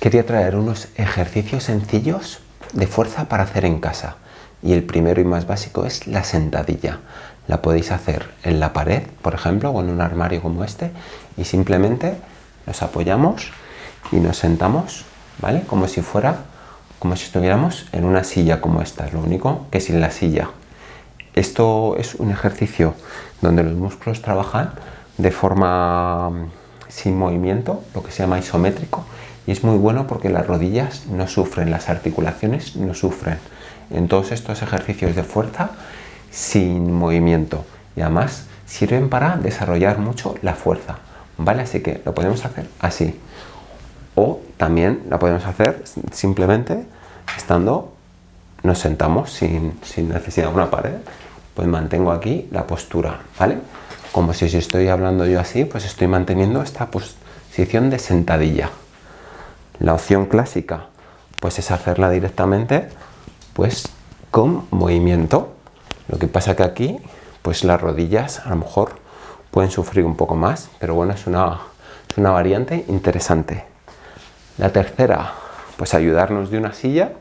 quería traer unos ejercicios sencillos de fuerza para hacer en casa. Y el primero y más básico es la sentadilla. La podéis hacer en la pared, por ejemplo, o en un armario como este, y simplemente nos apoyamos y nos sentamos, ¿vale? Como si fuera, como si estuviéramos en una silla como esta, lo único que sin la silla. Esto es un ejercicio donde los músculos trabajan de forma mm, sin movimiento, lo que se llama isométrico, y es muy bueno porque las rodillas no sufren, las articulaciones no sufren. En todos estos ejercicios de fuerza sin movimiento y además sirven para desarrollar mucho la fuerza, ¿vale? Así que lo podemos hacer así o también la podemos hacer simplemente estando, nos sentamos sin, sin necesidad de una pared, pues mantengo aquí la postura, ¿vale? Como si estoy hablando yo así, pues estoy manteniendo esta posición de sentadilla. La opción clásica pues es hacerla directamente pues con movimiento. Lo que pasa que aquí pues las rodillas a lo mejor pueden sufrir un poco más, pero bueno, es una, es una variante interesante. La tercera, pues ayudarnos de una silla,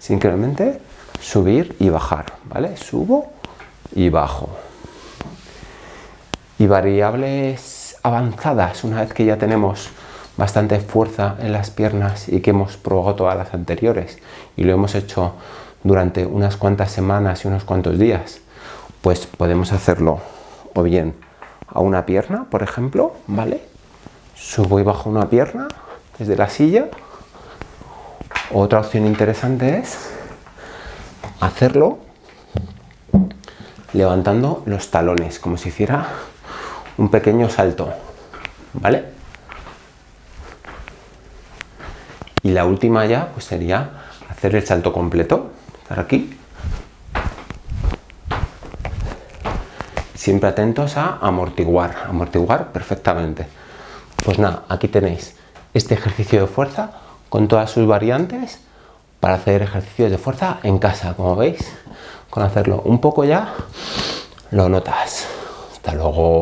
simplemente subir y bajar, ¿vale? Subo y bajo. Y variables avanzadas, una vez que ya tenemos bastante fuerza en las piernas y que hemos probado todas las anteriores y lo hemos hecho durante unas cuantas semanas y unos cuantos días, pues podemos hacerlo o bien a una pierna, por ejemplo, ¿vale? Subo y bajo una pierna desde la silla. Otra opción interesante es hacerlo levantando los talones, como si hiciera un pequeño salto, ¿vale? Y la última ya pues sería hacer el salto completo, estar aquí. Siempre atentos a amortiguar, amortiguar perfectamente. Pues nada, aquí tenéis este ejercicio de fuerza con todas sus variantes para hacer ejercicios de fuerza en casa, como veis. Con hacerlo un poco ya, lo notas. Hasta luego.